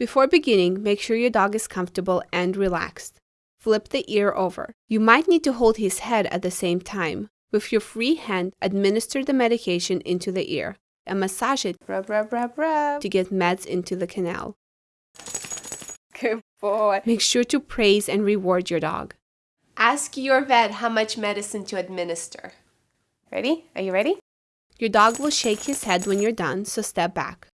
Before beginning, make sure your dog is comfortable and relaxed. Flip the ear over. You might need to hold his head at the same time. With your free hand, administer the medication into the ear and massage it Rub, rub, rub, rub. to get meds into the canal. Good boy. Make sure to praise and reward your dog. Ask your vet how much medicine to administer. Ready? Are you ready? Your dog will shake his head when you're done, so step back.